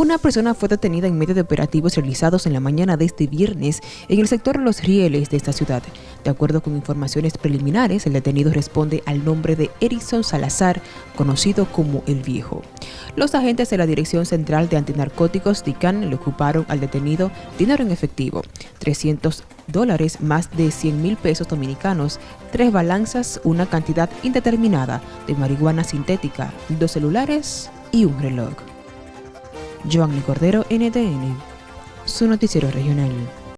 Una persona fue detenida en medio de operativos realizados en la mañana de este viernes en el sector Los Rieles de esta ciudad. De acuerdo con informaciones preliminares, el detenido responde al nombre de Erison Salazar, conocido como El Viejo. Los agentes de la Dirección Central de Antinarcóticos DICAN le ocuparon al detenido dinero en efectivo, 300 dólares más de 100 mil pesos dominicanos, tres balanzas, una cantidad indeterminada de marihuana sintética, dos celulares y un reloj. Joanny Cordero, NTN, su noticiero regional.